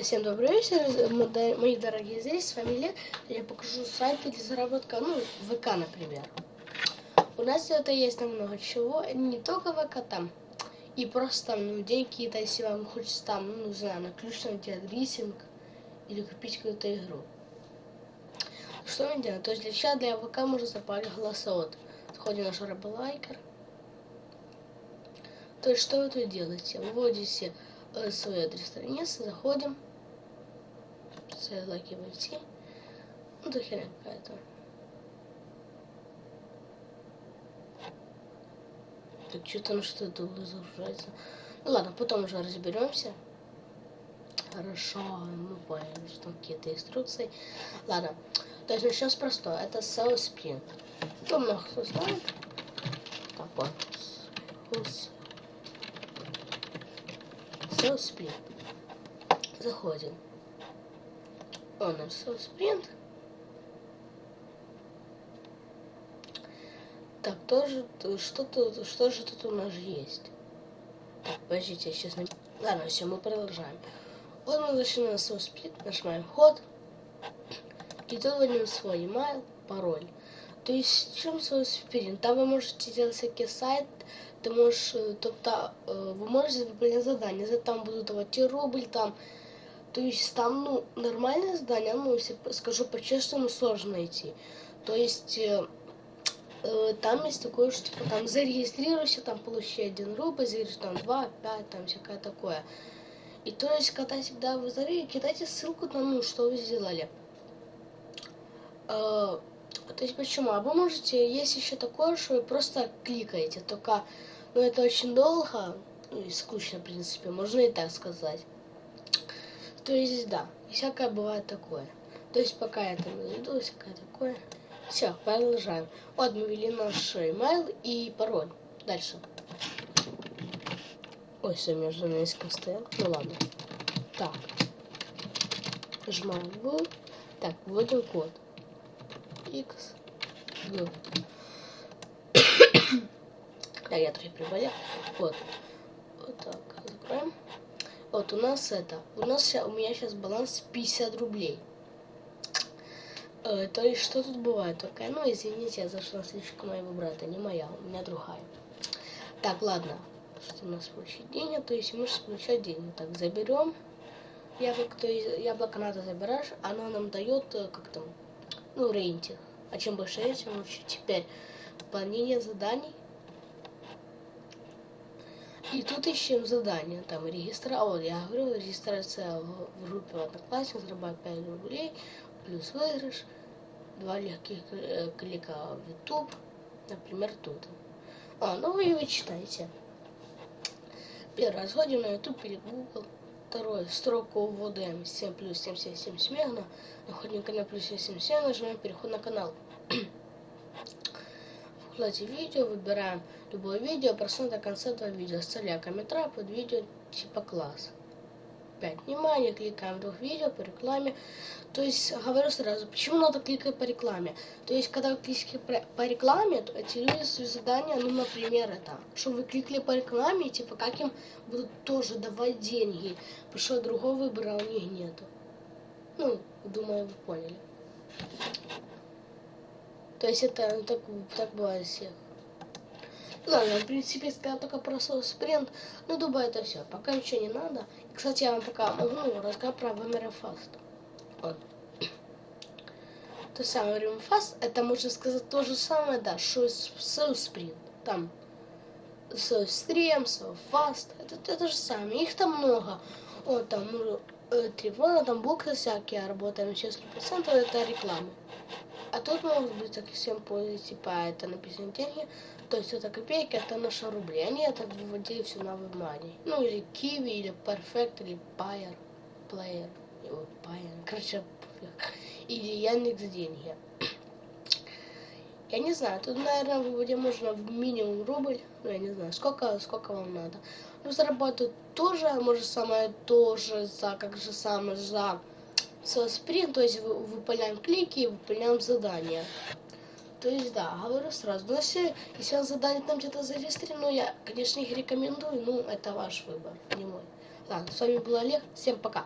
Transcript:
Всем добрый вечер, мои дорогие здесь, с вами Лев. Я покажу сайт для заработка, ну, ВК, например. У нас это есть намного чего, не только ВК там, и просто там, ну, деньги какие-то, если вам хочется там, ну, не знаю, на ключ делать рисинг или купить какую-то игру. Что мы делаем? То есть для чата для ВК можно запалить голосовод. Заходим на Шарабалайкер. То есть что вы тут делаете? Выводите Э, свой адрес страницы, заходим, ссылки войти, ну до херня какая-то. Так что-то ну что это загружается. Ну ладно, потом уже разберемся. Хорошо, мы поняли, что там какие-то инструкции. Ладно, то есть начнем с. Это SEO Sprint. Кто много кто знает. Так вот. SEO Sprint. Заходим. Он наш SEO Sprint. Так, тоже, что, тут, что же тут у нас есть? Так, подождите, я сейчас... Ладно, все, мы продолжаем. Вот мы зашли на SEO Sprint, нажимаем вход. И тут вводим свой email, пароль. То есть, чем SEO Sprint? Там вы можете делать всякие сайты, ти можеш, тобто ви можете выполнять задание, за там будут давать рубль, там, то есть там, ну, нормальное задание, ну, если скажу по-честному, сложно найти. То есть э, э, там есть такое, что типа там зарегистрируйся, там получи один рубль, зарегистрируйся там 2, 5, там всякое такое. И то есть, когда всегда вы зарегистрируете, кидайте ссылку на ну, что вы сделали. Э, то есть почему? А вы можете, есть еще такое, что вы просто кликаете, только ну, это очень долго ну, и скучно, в принципе, можно и так сказать. То есть, да, всякое бывает такое. То есть, пока я там найду, всякое такое. Все, продолжаем. Вот мы ввели наш email и пароль. Дальше. Ой, все, между несколько стоял. Ну ладно. Так. Нажимаем в. Так, вводим код. X. Да, я трохи приболел. Вот. Вот так, закроем. Вот у нас это. У нас у меня сейчас баланс 50 рублей. Э, то есть что тут бывает? Только, ну извините, я зашла слишком моего брата, не моя, у меня другая. Так, ладно. Что у нас получить деньги? То есть мы получать деньги. Так, заберем яблоко, то есть яблоко надо забираешь, оно нам дает э, как там, ну, рейтинг. А чем больше рейтинг, лучше. Теперь выполнение заданий и тут ищем задание, там регистра, вот я говорю, регистрация в группе Одноклассник, зарабатывать 5 рублей, плюс выигрыш, два легких э, клика в YouTube, например, тут. А, ну вы его читаете. Первый расходим на YouTube или Google. Второе, строку вводим 7 плюс 77 смегна. Находим канал плюс 77, нажимаем переход на канал. вкладе видео, выбираем любое видео, просмотр до конца этого видео, оставляя комментарий под видео типа класс. 5. Внимание, кликаем двух видео по рекламе. То есть, говорю сразу, почему надо кликать по рекламе? То есть, когда вы кликаете по рекламе, то эти люди свои задания, ну, например, это, что вы кликали по рекламе, типа, как им будут тоже давать деньги, потому что другого выбора у них нету. Ну, думаю, вы поняли. То есть это ну, так, так бывает всех. Ладно, в принципе, сказал только про свой спринт. Ну, думаю, это все. Пока ничего не надо. И, кстати, я вам пока могу рассказать про Вамерафаст. Вот. То самое Римфаст, это можно сказать то же самое, да, что и спринт. Там стрем, фаст, это то же самое. Их там много. Вот там ну, э, тревога, там буквы всякие, работаем на 60%, это реклама. А тут могут быть так всем пользоваться, типа это написано деньги, то есть это копейки, это наши рубли. Они это выводили все на WebMoney. Ну или Kiwi, или Perfect, или Player, или Payer, короче, или Яндекс деньги. Я не знаю, тут, наверное, выводить можно в минимум рубль, ну, я не знаю, сколько, сколько вам надо. Ну, зарабатывать тоже, может, самое тоже за, как же самое, за со спринт, то есть выполняем клики, выполняем задания. То есть, да, говорю сразу. Но если, если он задание там где-то зарегистрировано, я, конечно, их рекомендую, но это ваш выбор, не мой. Ладно, с вами был Олег, всем пока.